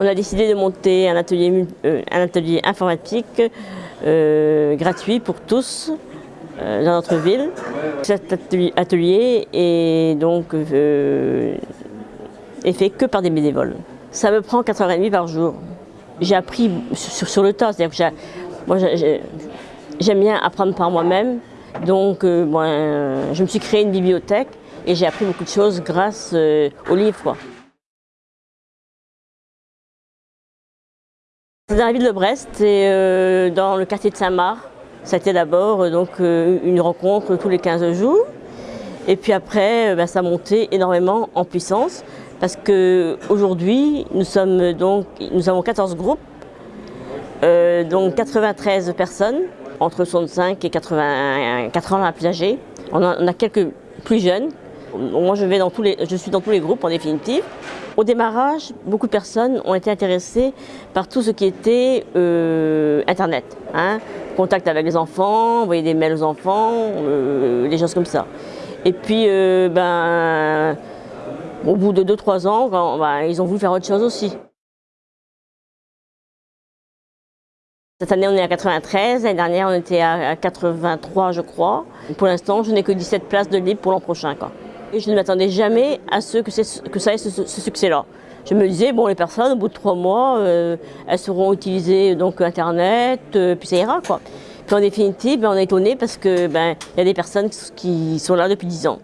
On a décidé de monter un atelier, euh, informatique euh, gratuit pour tous euh, dans notre ville. Cet atelier est donc fait que par des bénévoles. Ça me prend 4h30 par jour. J'ai appris sur, le tas, j'aime bien apprendre par moi-même. Donc je me suis créé une bibliothèque et j'ai appris beaucoup de choses grâce aux livres. C'est dans la ville de Brest et euh, dans le quartier de Saint-Marc. Été d'abord euh, euh, une rencontre tous les 15 jours. Et puis après, ben, ça a monté énormément en puissance parce qu'aujourd'hui, nous nous avons 14 groupes, donc 93 personnes, entre 65 et 80, 80 ans plus âgés. On on a quelques plus jeunes. Moi, je, vais dans tous les, je suis dans tous les groupes en définitive. Au démarrage, beaucoup de personnes ont été intéressées par tout ce qui était euh, Internet. Hein. Contact avec les enfants, envoyer des mails aux enfants, euh, des choses comme ça. Et puis, euh, ben, au bout de 2-3 ans, ben, ils ont voulu faire autre chose aussi. Cette année, on est à 93. L'année dernière, on était à 83, je crois. Pour l'instant, je n'ai que 17 places de libre pour l'an prochain. Et je ne m'attendais jamais à ce que, ça ait ce, succès-là. Je me disais, bon, les personnes, au bout de trois mois, euh, elles sauront utiliser donc, Internet, euh, puis ça ira. Quoi. Puis en définitive, ben, on est étonné parce qu'il ben, y a des personnes qui sont là depuis dix ans.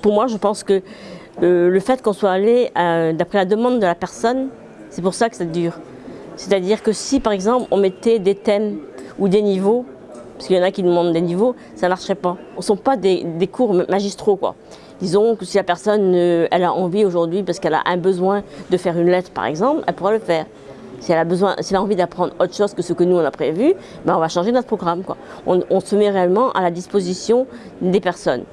Pour moi, je pense que euh, le fait qu'on soit allé d'après la demande de la personne, c'est pour ça que ça dure. C'est-à-dire que si, par exemple, on mettait des thèmes ou des niveaux, parce qu'il y en a qui demandent des niveaux, ça ne marcherait pas. Ce ne sont pas des, cours magistraux. Quoi. Disons que si la personne elle a envie aujourd'hui, parce qu'elle a un besoin de faire une lettre par exemple, elle pourra le faire. Si elle a, besoin, si elle a envie d'apprendre autre chose que ce que nous on a prévu, ben on va changer notre programme. Quoi. On, se met réellement à la disposition des personnes.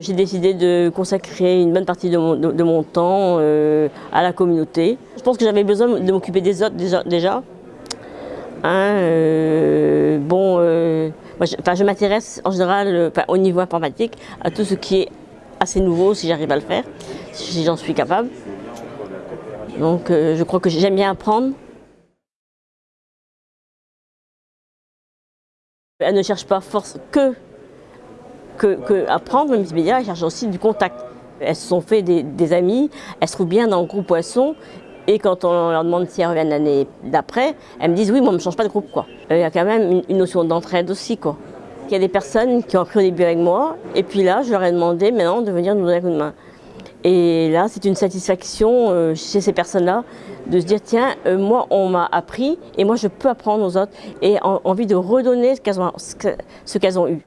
J'ai décidé de consacrer une bonne partie de mon, temps euh, à la communauté. Je pense que j'avais besoin de m'occuper des autres déjà Hein, euh, bon, euh, je, m'intéresse en général euh, au niveau informatique à tout ce qui est assez nouveau si j'arrive à le faire, si j'en suis capable. Donc je crois que j'aime bien apprendre. Elle ne cherche pas force que, que, apprendre, mais elle cherche aussi du contact. Elles se sont fait des, des amis, elles se trouvent bien dans le groupe Poisson et quand on leur demande si elles reviennent l'année d'après, elles me disent oui, moi, on ne change pas de groupe. Quoi. Il y a quand même une, notion d'entraide aussi. Quoi. Il y a des personnes qui ont appris au début avec moi, et puis là, je leur ai demandé maintenant de venir nous donner un coup de main. Et là, c'est une satisfaction euh, chez ces personnes-là de se dire tiens, euh, moi, on m'a appris, et moi, je peux apprendre aux autres, et envie de redonner ce qu'elles ont, eu.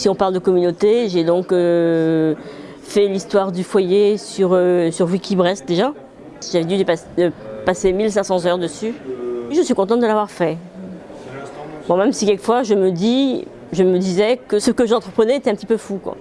Si on parle de communauté, j'ai donc euh, fait l'histoire du foyer sur, euh, Wikibrest déjà. J'avais dû passer 1500 heures dessus. Je suis contente de l'avoir fait. Bon, même si quelquefois je me dis, je me disais que ce que j'entreprenais était un petit peu fou. Quoi.